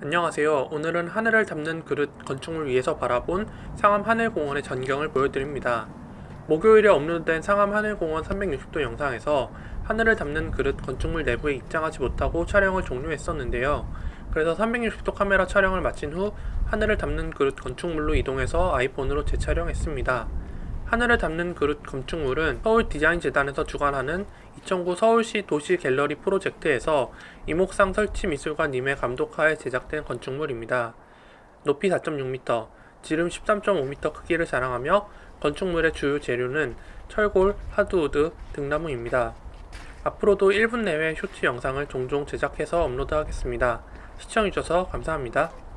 안녕하세요. 오늘은 하늘을 담는 그릇 건축물 위에서 바라본 상암 하늘공원의 전경을 보여드립니다. 목요일에 업로드된 상암 하늘공원 360도 영상에서 하늘을 담는 그릇 건축물 내부에 입장하지 못하고 촬영을 종료했었는데요. 그래서 360도 카메라 촬영을 마친 후 하늘을 담는 그릇 건축물로 이동해서 아이폰으로 재촬영했습니다. 하늘을 담는 그릇 건축물은 서울디자인재단에서 주관하는 2009 서울시 도시 갤러리 프로젝트에서 이목상 설치미술관님의 감독하에 제작된 건축물입니다. 높이 4.6m, 지름 13.5m 크기를 자랑하며 건축물의 주요 재료는 철골, 하드우드, 등나무입니다. 앞으로도 1분 내외 쇼트 영상을 종종 제작해서 업로드하겠습니다. 시청해주셔서 감사합니다.